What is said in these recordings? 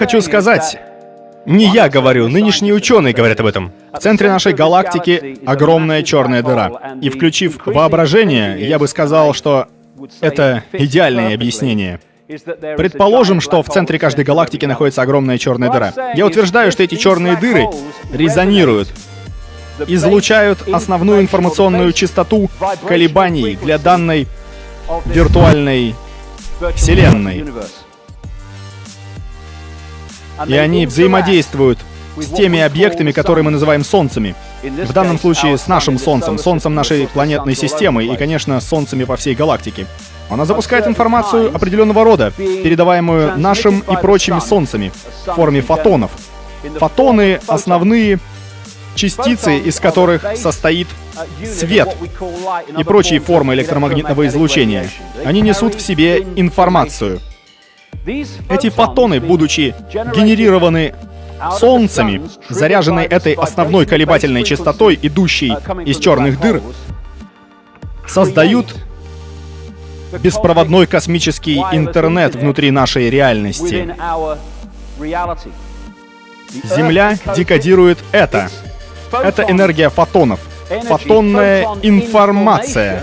Хочу сказать? Не я говорю, нынешние ученые говорят об этом. В центре нашей галактики огромная черная дыра. И включив воображение, я бы сказал, что это идеальное объяснение. Предположим, что в центре каждой галактики находится огромная черная дыра. Я утверждаю, что эти черные дыры резонируют, излучают основную информационную частоту колебаний для данной виртуальной Вселенной. И они взаимодействуют с теми объектами, которые мы называем Солнцами. В данном случае с нашим Солнцем, Солнцем нашей планетной системы и, конечно, Солнцами по всей галактике. Она запускает информацию определенного рода, передаваемую нашим и прочими Солнцами в форме фотонов. Фотоны — основные частицы, из которых состоит свет и прочие формы электромагнитного излучения. Они несут в себе информацию. Эти фотоны, будучи генерированы солнцами, заряженные этой основной колебательной частотой, идущей из черных дыр, создают беспроводной космический интернет внутри нашей реальности. Земля декодирует это. Это энергия фотонов. Фотонная информация,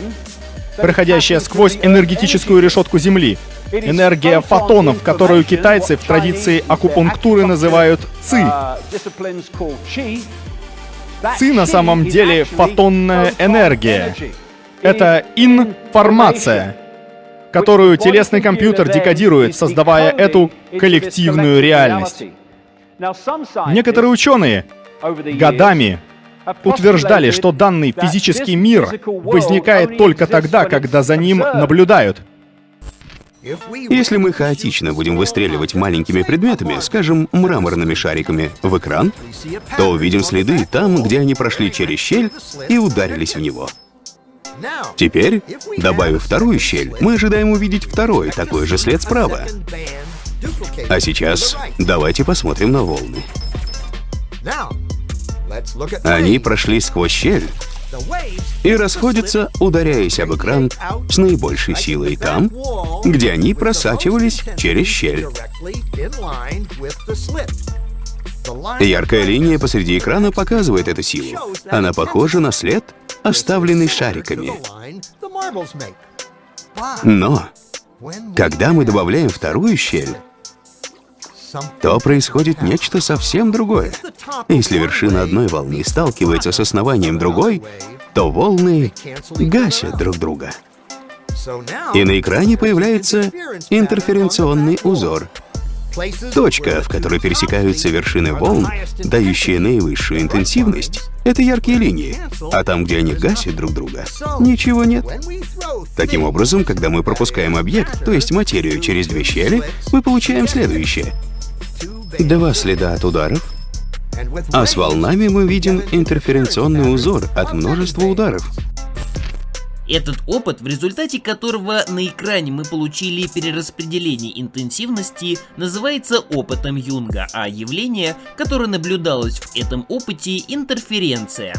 проходящая сквозь энергетическую решетку Земли. Энергия фотонов, которую китайцы в традиции акупунктуры называют ЦИ. ЦИ на самом деле фотонная энергия. Это информация, которую телесный компьютер декодирует, создавая эту коллективную реальность. Некоторые ученые годами утверждали, что данный физический мир возникает только тогда, когда за ним наблюдают. Если мы хаотично будем выстреливать маленькими предметами, скажем, мраморными шариками, в экран, то увидим следы там, где они прошли через щель и ударились в него. Теперь, добавив вторую щель, мы ожидаем увидеть второй, такой же след справа. А сейчас давайте посмотрим на волны. Они прошли сквозь щель и расходятся, ударяясь об экран с наибольшей силой там, где они просачивались через щель. Яркая линия посреди экрана показывает эту силу. Она похожа на след, оставленный шариками. Но, когда мы добавляем вторую щель, то происходит нечто совсем другое. Если вершина одной волны сталкивается с основанием другой, то волны гасят друг друга. И на экране появляется интерференционный узор. Точка, в которой пересекаются вершины волн, дающие наивысшую интенсивность, это яркие линии, а там, где они гасят друг друга, ничего нет. Таким образом, когда мы пропускаем объект, то есть материю через две щели, мы получаем следующее — Два следа от ударов, а с волнами мы видим интерференционный узор от множества ударов. Этот опыт, в результате которого на экране мы получили перераспределение интенсивности, называется опытом Юнга, а явление, которое наблюдалось в этом опыте — интерференция.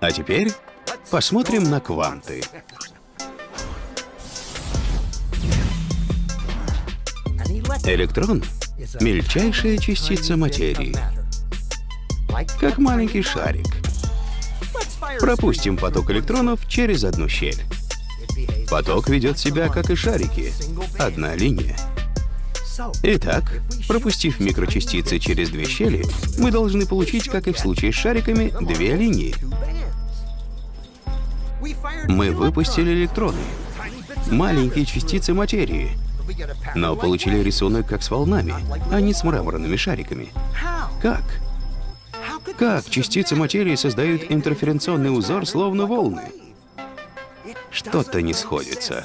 А теперь Посмотрим на кванты. Электрон — мельчайшая частица материи, как маленький шарик. Пропустим поток электронов через одну щель. Поток ведет себя, как и шарики, одна линия. Итак, пропустив микрочастицы через две щели, мы должны получить, как и в случае с шариками, две линии. Мы выпустили электроны, маленькие частицы материи, но получили рисунок как с волнами, а не с мраморными шариками. Как? Как частицы материи создают интерференционный узор, словно волны? Что-то не сходится.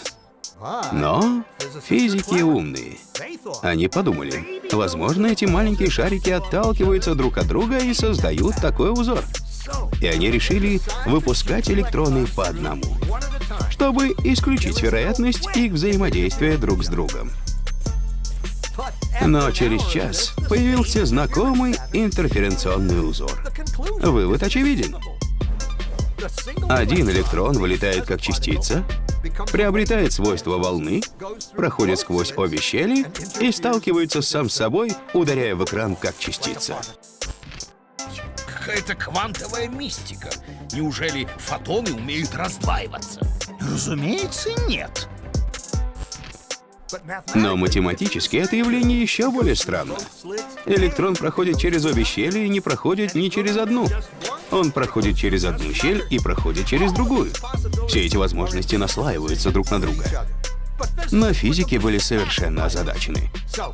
Но физики умные. Они подумали, возможно, эти маленькие шарики отталкиваются друг от друга и создают такой узор и они решили выпускать электроны по одному, чтобы исключить вероятность их взаимодействия друг с другом. Но через час появился знакомый интерференционный узор. Вывод очевиден. Один электрон вылетает как частица, приобретает свойства волны, проходит сквозь обе щели и сталкивается сам с собой, ударяя в экран как частица. Какая-то квантовая мистика. Неужели фотоны умеют раздваиваться? Разумеется, нет. Но математически это явление еще более странно. Электрон проходит через обе щели и не проходит ни через одну. Он проходит через одну щель и проходит через другую. Все эти возможности наслаиваются друг на друга. Но физики были совершенно озадачены.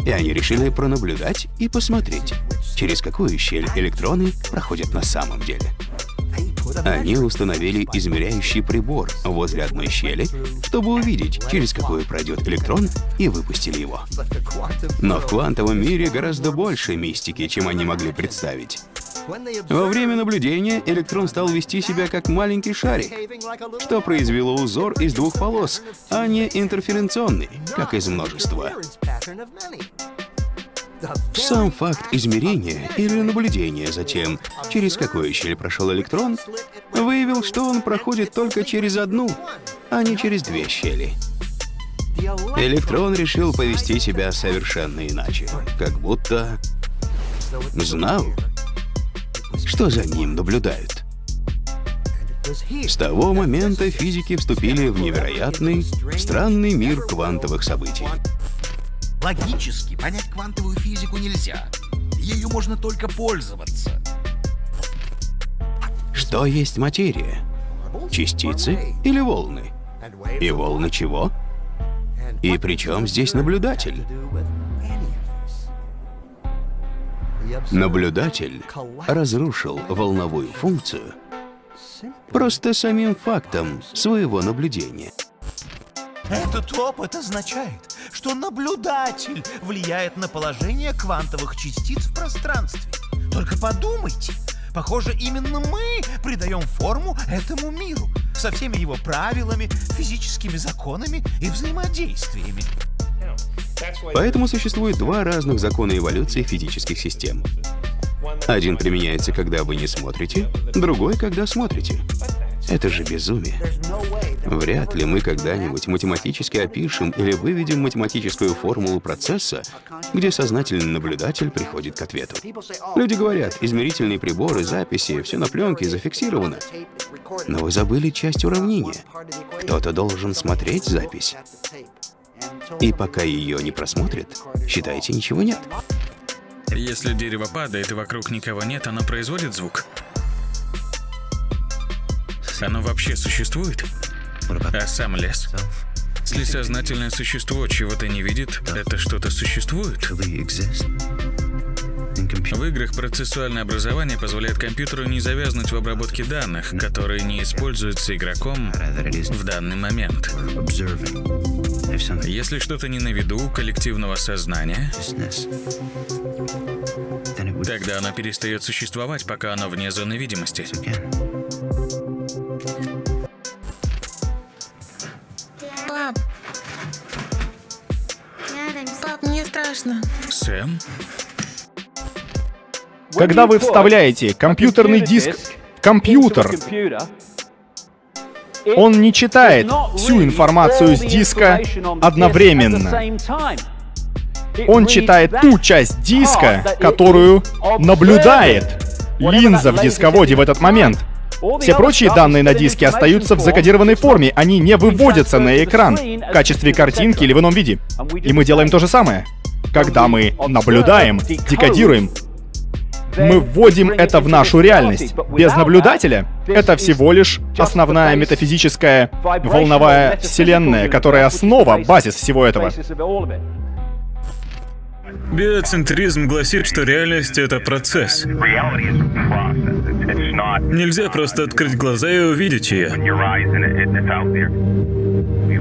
И они решили пронаблюдать и посмотреть, через какую щель электроны проходят на самом деле. Они установили измеряющий прибор возле одной щели, чтобы увидеть, через какую пройдет электрон, и выпустили его. Но в квантовом мире гораздо больше мистики, чем они могли представить. Во время наблюдения электрон стал вести себя как маленький шарик, что произвело узор из двух полос, а не интерференционный, как из множества. Сам факт измерения или наблюдения за тем, через какую щель прошел электрон, выявил, что он проходит только через одну, а не через две щели. Электрон решил повести себя совершенно иначе, как будто знал, что за ним наблюдают. С того момента физики вступили в невероятный, странный мир квантовых событий. Логически понять квантовую физику нельзя. Ею можно только пользоваться. Что есть материя? Частицы или волны? И волны чего? И при чем здесь наблюдатель? Наблюдатель разрушил волновую функцию просто самим фактом своего наблюдения. Этот опыт означает, что наблюдатель влияет на положение квантовых частиц в пространстве. Только подумайте, похоже, именно мы придаем форму этому миру со всеми его правилами, физическими законами и взаимодействиями. Поэтому существует два разных закона эволюции физических систем. Один применяется, когда вы не смотрите, другой, когда смотрите. Это же безумие. Вряд ли мы когда-нибудь математически опишем или выведем математическую формулу процесса, где сознательный наблюдатель приходит к ответу. Люди говорят, измерительные приборы, записи, все на пленке зафиксировано. Но вы забыли часть уравнения. Кто-то должен смотреть запись. И пока ее не просмотрят, считайте, ничего нет. Если дерево падает и вокруг никого нет, оно производит звук. Оно вообще существует? А сам лес? Если сознательное существо чего-то не видит, это что-то существует? В играх процессуальное образование позволяет компьютеру не завязнуть в обработке данных, которые не используются игроком в данный момент. Если что-то не на виду коллективного сознания, тогда оно перестает существовать, пока оно вне зоны видимости. Пап. Пап, мне страшно. Сэм? Когда вы вставляете компьютерный диск в компьютер, он не читает всю информацию с диска одновременно. Он читает ту часть диска, которую наблюдает линза в дисководе в этот момент. Все прочие данные на диске остаются в закодированной форме, они не выводятся на экран в качестве картинки или в ином виде. И мы делаем то же самое. Когда мы наблюдаем, декодируем, мы вводим это в нашу реальность. Без наблюдателя это всего лишь основная метафизическая волновая вселенная, которая основа, базис всего этого. Биоцентризм гласит, что реальность — это процесс. Нельзя просто открыть глаза и увидеть ее.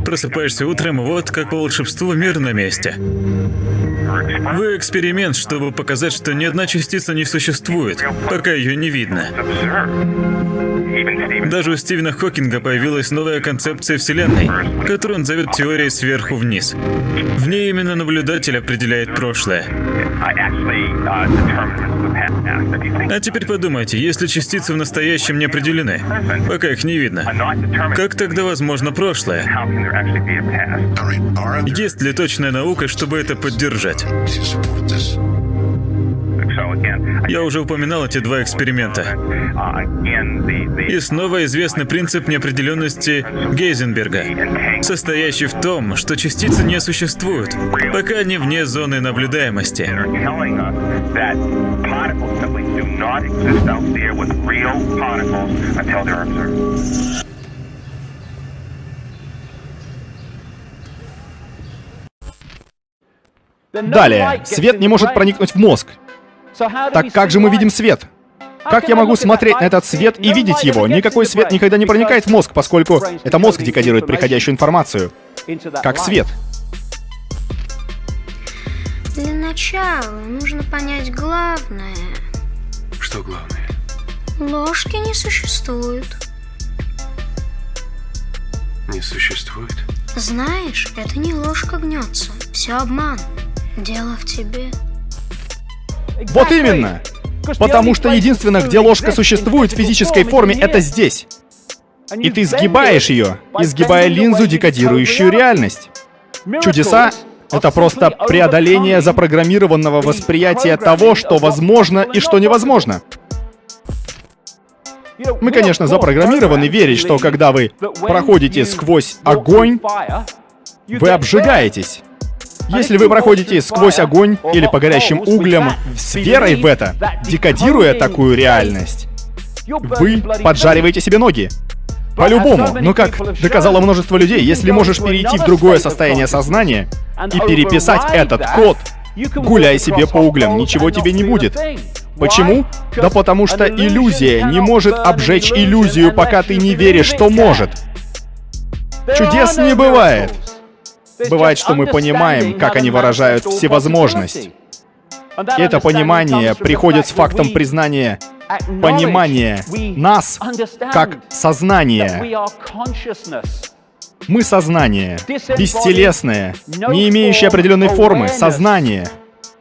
Просыпаешься утром, вот как по волшебству мир на месте. Вы эксперимент, чтобы показать, что ни одна частица не существует, пока ее не видно. Даже у Стивена Хокинга появилась новая концепция Вселенной, которую он зовет теорией сверху вниз. В ней именно наблюдатель определяет прошлое. А теперь подумайте, если частицы в настоящем не определены, пока их не видно, как тогда возможно прошлое? Есть ли точная наука, чтобы это поддержать? Я уже упоминал эти два эксперимента. И снова известный принцип неопределенности Гейзенберга, состоящий в том, что частицы не существуют, пока они вне зоны наблюдаемости. Далее, свет не может проникнуть в мозг. Так как же мы видим свет? Как я могу смотреть на этот свет и видеть его? Никакой свет никогда не проникает в мозг, поскольку это мозг декодирует приходящую информацию. Как свет. Для начала нужно понять главное. Что главное? Ложки не существует. Не существует? Знаешь, это не ложка гнется. Все обман. Дело в тебе. Вот именно! Потому что единственное, где ложка существует в физической форме, это здесь. И ты сгибаешь ее, изгибая линзу, декодирующую реальность. Чудеса — это просто преодоление запрограммированного восприятия того, что возможно и что невозможно. Мы, конечно, запрограммированы верить, что когда вы проходите сквозь огонь, вы обжигаетесь. Если вы проходите сквозь огонь или по горящим углям с верой в это, декодируя такую реальность, вы поджариваете себе ноги. По-любому. Но как доказало множество людей, если можешь перейти в другое состояние сознания и переписать этот код, гуляй себе по углям, ничего тебе не будет. Почему? Да потому что иллюзия не может обжечь иллюзию, пока ты не веришь, что может. Чудес не бывает. Бывает, что мы понимаем, как они выражают всевозможность. И это понимание приходит с фактом признания понимания нас как сознания. Мы сознание, бестелесное, не имеющее определенной формы, сознание,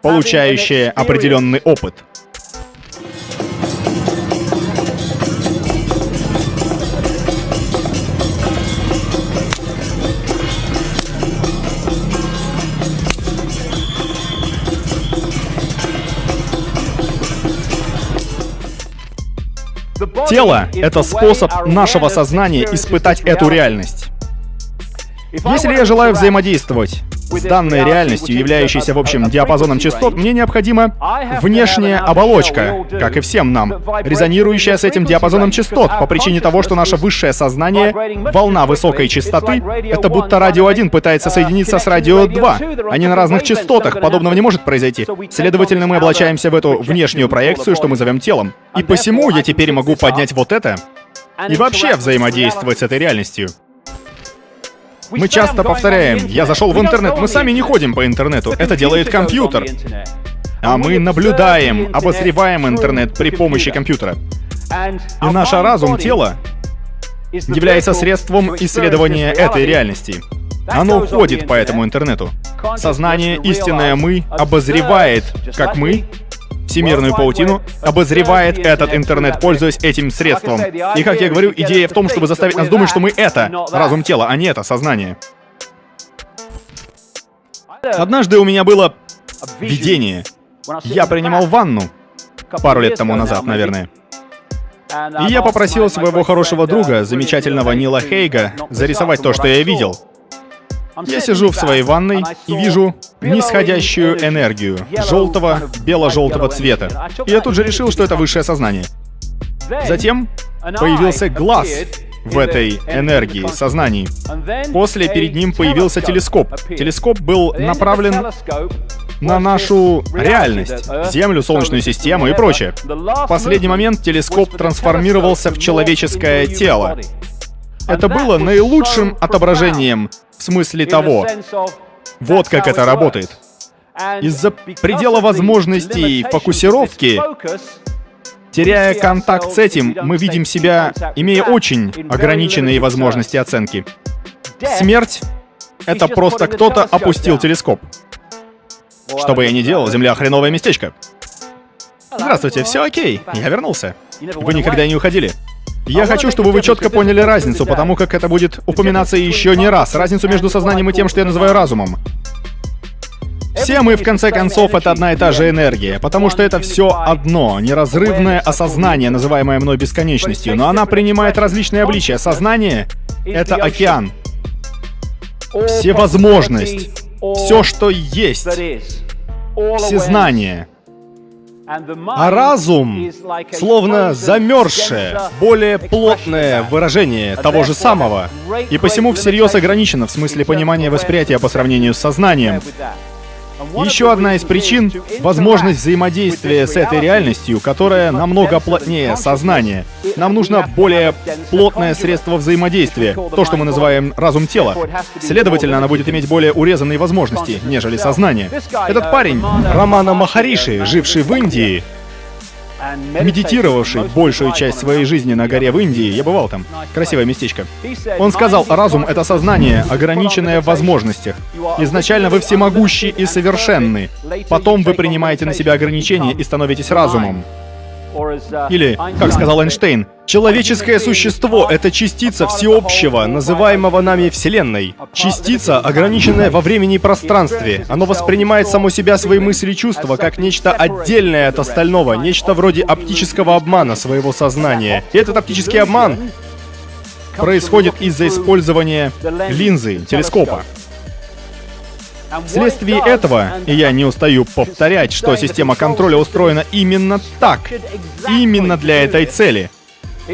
получающее определенный опыт. Тело — это способ нашего сознания испытать эту реальность. Если я желаю взаимодействовать с данной реальностью, являющейся в общем диапазоном частот, мне необходима внешняя оболочка, как и всем нам, резонирующая с этим диапазоном частот, по причине того, что наше высшее сознание, волна высокой частоты, это будто радио 1 пытается соединиться с радио 2. Они на разных частотах, подобного не может произойти. Следовательно, мы облачаемся в эту внешнюю проекцию, что мы зовем телом. И посему я теперь могу поднять вот это и вообще взаимодействовать с этой реальностью. Мы часто повторяем, я зашел в интернет, мы сами не ходим по интернету, это делает компьютер. А мы наблюдаем, обозреваем интернет при помощи компьютера. И наш разум, тело, является средством исследования этой реальности. Оно ходит по этому интернету. Сознание, истинное «мы» обозревает, как мы, всемирную паутину, обозревает этот интернет, пользуясь этим средством. И, как я говорю, идея в том, чтобы заставить нас думать, что мы это, разум тела, а не это, сознание. Однажды у меня было видение. Я принимал ванну пару лет тому назад, наверное. И я попросил своего хорошего друга, замечательного Нила Хейга, зарисовать то, что я видел. Я сижу в своей ванной и вижу нисходящую энергию желтого, бело-желтого цвета. И я тут же решил, что это высшее сознание. Затем появился глаз в этой энергии, сознании. После перед ним появился телескоп. Телескоп был направлен на нашу реальность, Землю, Солнечную систему и прочее. В последний момент телескоп трансформировался в человеческое тело. Это было наилучшим отображением в смысле того, вот как это работает. Из-за предела возможностей фокусировки Теряя контакт с этим, мы видим себя, имея очень ограниченные возможности оценки. Смерть — это просто кто-то опустил телескоп. Что бы я ни делал, Земля — хреновое местечко. Здравствуйте, все окей, я вернулся. Вы никогда не уходили. Я хочу, чтобы вы четко поняли разницу, потому как это будет упоминаться еще не раз. Разницу между сознанием и тем, что я называю разумом. Все мы, в конце концов, это одна и та же энергия, потому что это все одно, неразрывное осознание, называемое мной бесконечностью, но она принимает различные обличия. Сознание — это океан. Всевозможность. Все, что есть. Всезнание. А разум словно замерзшее, более плотное выражение того же самого, и посему всерьез ограничено в смысле понимания восприятия по сравнению с сознанием. Еще одна из причин — возможность взаимодействия с этой реальностью, которая намного плотнее сознания. Нам нужно более плотное средство взаимодействия, то, что мы называем разум тела. Следовательно, она будет иметь более урезанные возможности, нежели сознание. Этот парень, Романа Махариши, живший в Индии, медитировавший большую часть своей жизни на горе в Индии, я бывал там, красивое местечко. Он сказал, разум — это сознание, ограниченное в возможностях. Изначально вы всемогущи и совершенны. Потом вы принимаете на себя ограничения и становитесь разумом. Или, как сказал Эйнштейн, человеческое существо — это частица всеобщего, называемого нами Вселенной. Частица, ограниченная во времени и пространстве. Оно воспринимает само себя, свои мысли и чувства, как нечто отдельное от остального, нечто вроде оптического обмана своего сознания. И этот оптический обман происходит из-за использования линзы, телескопа. Вследствие этого, и я не устаю повторять, что система контроля устроена именно так, именно для этой цели,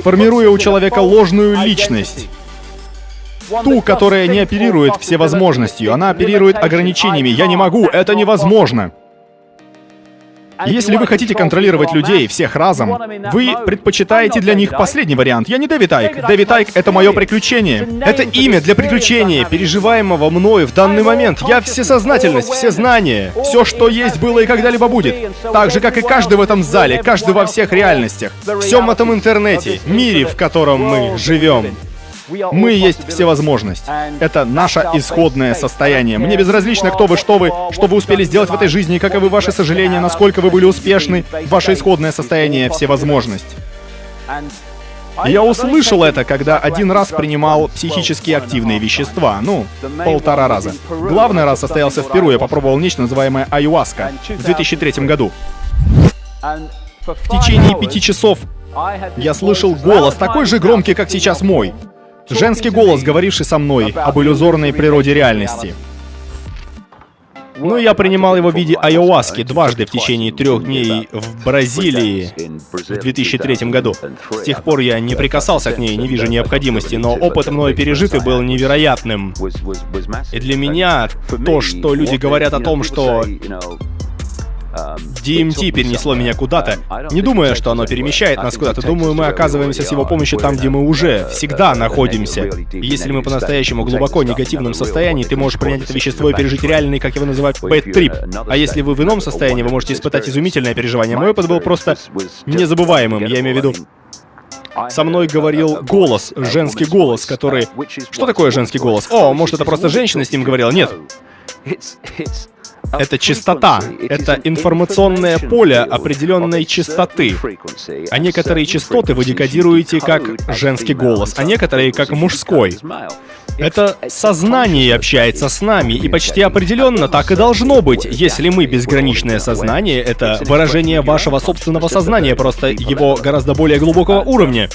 формируя у человека ложную личность, ту, которая не оперирует всевозможностью, она оперирует ограничениями. Я не могу, это невозможно. Если вы хотите контролировать людей, всех разом, вы предпочитаете для них последний вариант. Я не Дэвид Айк. Дэвид Айк — это мое приключение. Это имя для приключения, переживаемого мною в данный момент. Я всесознательность, все знания, все, что есть, было и когда-либо будет. Так же, как и каждый в этом зале, каждый во всех реальностях, всем этом интернете, мире, в котором мы живем. Мы есть всевозможность. Это наше исходное состояние. Мне безразлично, кто вы, что вы, что вы успели сделать в этой жизни, каковы ваши сожаления, насколько вы были успешны. Ваше исходное состояние — всевозможность. Я услышал это, когда один раз принимал психически активные вещества. Ну, полтора раза. Главный раз состоялся в Перу. Я попробовал нечто, называемое айуаска, в 2003 году. В течение пяти часов я слышал голос, такой же громкий, как сейчас мой. Женский голос, говоривший со мной об иллюзорной природе реальности. Ну, я принимал его в виде айоаски дважды в течение трех дней в Бразилии в 2003 году. С тех пор я не прикасался к ней, не вижу необходимости, но опыт мною пережитый был невероятным. И для меня то, что люди говорят о том, что DMT перенесло меня куда-то. Не думая, что оно перемещает нас куда-то, думаю, мы оказываемся с его помощью там, где мы уже всегда находимся. Если мы по-настоящему глубоко негативном состоянии, ты можешь принять это вещество и пережить реальный, как его называют, бэт-трип. А если вы в ином состоянии, вы можете испытать изумительное переживание. Мой опыт был просто незабываемым. Я имею в виду, со мной говорил голос, женский голос, который... Что такое женский голос? О, может, это просто женщина с ним говорила? Нет. Это частота. Это информационное поле определенной частоты. А некоторые частоты вы декодируете как женский голос, а некоторые как мужской. Это сознание общается с нами, и почти определенно так и должно быть. Если мы безграничное сознание, это выражение вашего собственного сознания, просто его гораздо более глубокого уровня.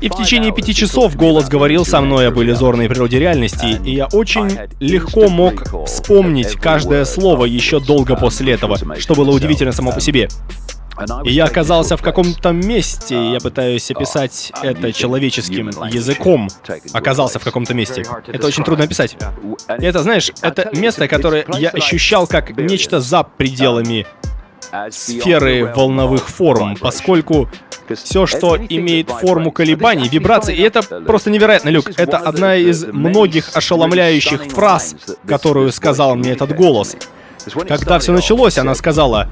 И в течение пяти часов голос говорил со мной об иллюзорной природе реальности, и я очень легко мог вспомнить каждое слово еще долго после этого, что было удивительно само по себе. И я оказался в каком-то месте, я пытаюсь описать это человеческим языком. Оказался в каком-то месте. Это очень трудно описать. Это, знаешь, это место, которое я ощущал как нечто за пределами сферы волновых форм, поскольку все, что имеет форму колебаний, вибраций, и это просто невероятно, Люк. Это одна из многих ошеломляющих фраз, которую сказал мне этот голос. Когда все началось, она сказала,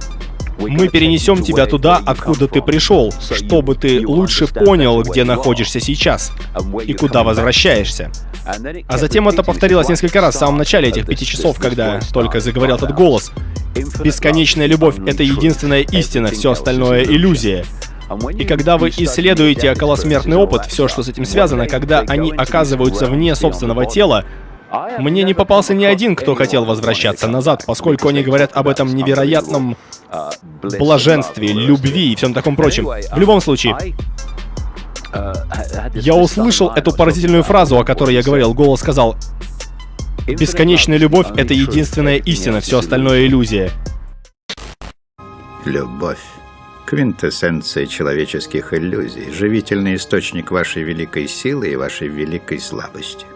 Мы перенесем тебя туда, откуда ты пришел, чтобы ты лучше понял, где находишься сейчас и куда возвращаешься. А затем это повторилось несколько раз в самом начале этих пяти часов, когда только заговорил этот голос. Бесконечная любовь — это единственная истина, все остальное — иллюзия. И когда вы исследуете околосмертный опыт, все, что с этим связано, когда они оказываются вне собственного тела, мне не попался ни один, кто хотел возвращаться назад, поскольку они говорят об этом невероятном блаженстве, любви и всем таком прочем. В любом случае, я услышал эту поразительную фразу, о которой я говорил. Голос сказал, «Бесконечная любовь — это единственная истина, все остальное — иллюзия». Любовь. Квинтэссенция человеческих иллюзий, живительный источник вашей великой силы и вашей великой слабости.